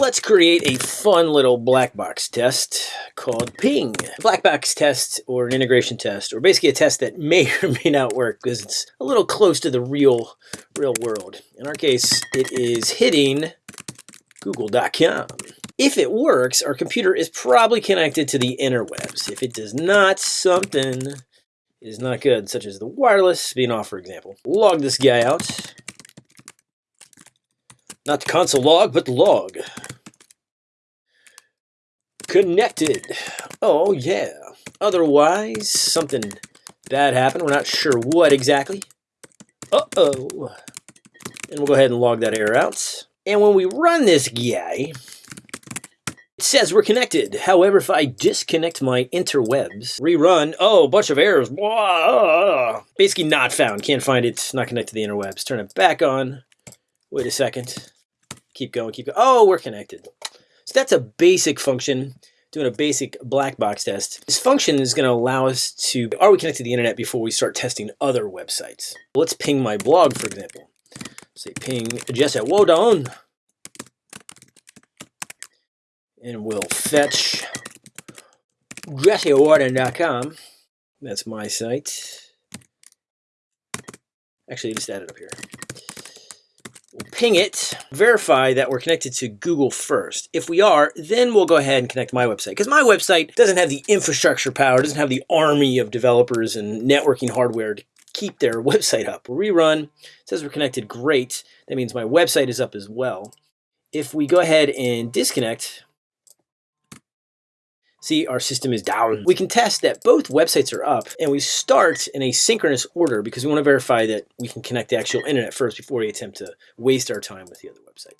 Let's create a fun little black box test called ping. Black box test or an integration test or basically a test that may or may not work because it's a little close to the real real world. In our case, it is hitting google.com. If it works, our computer is probably connected to the interwebs. If it does not, something is not good, such as the wireless being off, for example. Log this guy out. Not the console log, but the log. Connected. Oh, yeah. Otherwise, something bad happened. We're not sure what exactly. Uh-oh. And we'll go ahead and log that error out. And when we run this guy, it says we're connected. However, if I disconnect my interwebs, rerun, oh, bunch of errors. Basically not found. Can't find it. Not connected to the interwebs. Turn it back on. Wait a second. Keep going, keep going. Oh, we're connected. So that's a basic function doing a basic black box test. This function is going to allow us to, are we connected to the internet before we start testing other websites? Let's ping my blog, for example. Say ping Jesse Warden. And we'll fetch jessewarden.com. That's my site. Actually, just add it up here. We'll ping it, verify that we're connected to Google first. If we are, then we'll go ahead and connect my website. Because my website doesn't have the infrastructure power, doesn't have the army of developers and networking hardware to keep their website up. Rerun, it says we're connected, great. That means my website is up as well. If we go ahead and disconnect, See, our system is down. We can test that both websites are up and we start in a synchronous order because we want to verify that we can connect the actual internet first before we attempt to waste our time with the other website.